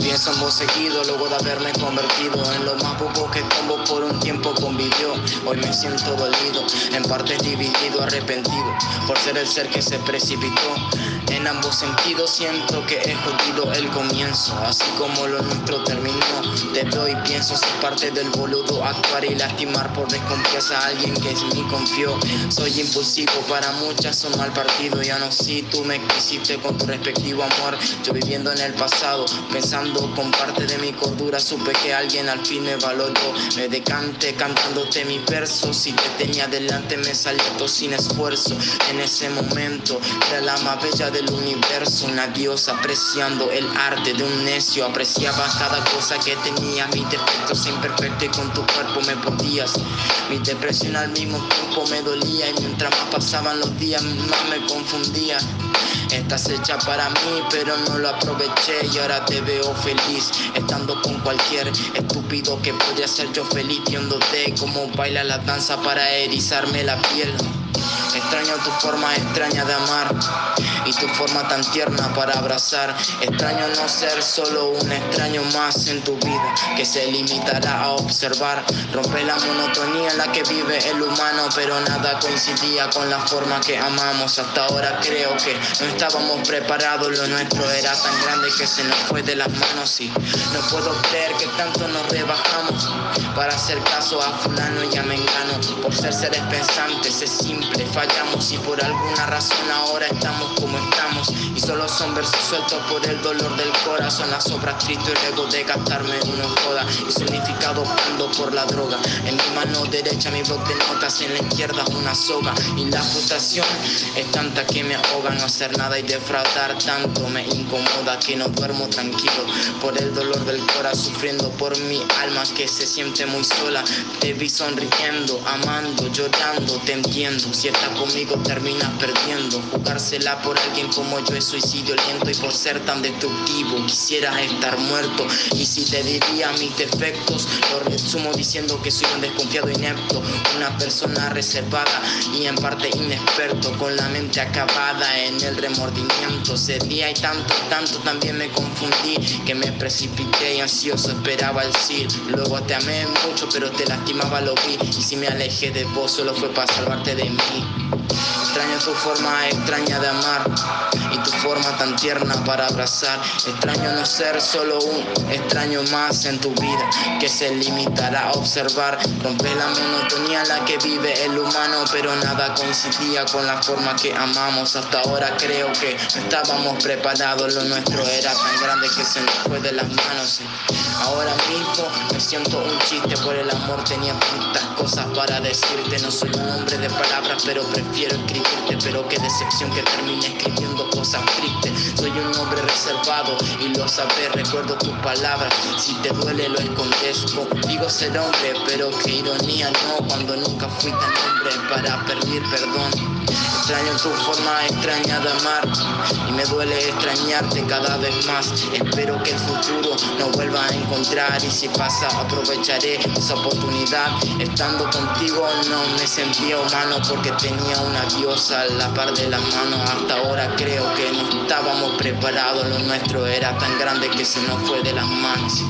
Pienso seguido luego de haberme convertido en lo más poco que Hoy me siento dolido, en partes dividido, arrepentido por ser el ser que se precipitó. En ambos sentidos siento que he jodido el comienzo, así como lo nuestro terminó. Te doy pienso ser parte del boludo, actuar y lastimar por desconfianza a alguien que en mí confió. Soy impulsivo, para muchas un mal partido, ya no si tú me quisiste con tu respectivo amor. Yo viviendo en el pasado, pensando con parte de mi cordura supe que alguien al fin me valoró. Me decante cantándote mis versos. Si te tenía delante me salió todo sin esfuerzo. En ese momento era la más bella del universo. Una diosa apreciando el arte de un necio. Apreciaba cada cosa que tenía. Mis defectos imperfectos y con tu cuerpo me podías. Mi depresión al mismo tiempo me dolía. Y mientras más pasaban los días más me confundía. Estás hecha para mí, pero no lo aproveché y ahora te veo feliz, estando con cualquier estúpido que podría ser yo feliz, viéndote como baila la danza para erizarme la piel. Extraño tu forma extraña de amar y tu forma tan tierna para abrazar. Extraño no ser solo un extraño más en tu vida que se limitará a observar. Rompe la monotonía en la que vive el humano, pero nada coincidía con la forma que amamos. Hasta ahora creo que no estábamos preparados, lo nuestro era tan grande que se nos fue de las manos y no puedo creer que tanto nos rebajamos para hacer caso a fulano y a mengano. Por ser seres pensantes es simple, fallamos y por alguna razón ahora estamos como estamos. Y solo son versos sueltos por el dolor del corazón. Las obras tristes y luego de gastarme uno joda. Y significado blando por la droga. En mi mano derecha mi bloc de notas en la izquierda una soga. Y la frustración es tanta que me ahoga. No hacer nada y defraudar tanto me incomoda. Que no duermo tranquilo por el dolor del corazón sufriendo por mi alma que se siente muy sola. Te vi sonriendo amando llorando te entiendo. Si conmigo terminas perdiendo. Jugársela por alguien como yo es suicidio lento y por ser tan destructivo quisiera estar muerto. Y si te diría mis defectos lo resumo diciendo que soy un desconfiado inepto una persona reservada y en parte inexperto con la mente acabada en el remordimiento. Ese día y tanto tanto también me confundí que me precipité y ansioso esperaba el sí luego te amé mucho pero te lastimaba lo vi. Y si me alejé de vos solo fue para salvarte de mí Extraño tu forma extraña de amar y tu forma tan tierna para abrazar. Extraño no ser solo un extraño más en tu vida que se limitará a observar. Rompe la monotonía en la que vive el humano, pero nada coincidía con la forma que amamos. Hasta ahora creo que no estábamos preparados, lo nuestro era tan grande que se nos fue de las manos. Ahora mismo me siento un chiste por el amor, tenía tantas cosas para decirte. No soy un hombre de palabras, pero prefiero escribirte, pero qué decepción que termine escribiendo cosas tristes. Sabes, recuerdo tus palabras. Si te duele, lo escondes. Digo ser hombre, pero qué ironía, no, cuando nunca fui tan hombre para pedir perdón. Extraño tu forma extraña de amar y me duele extrañarte cada vez más. Espero que el futuro no vuelva a encontrar y si pasa aprovecharé esa oportunidad. Estando contigo no me sentía humano porque tenía una diosa a la par de la mano. Hasta ahora creo que no estábamos preparados, lo nuestro era tan grande que se nos fue de las manos.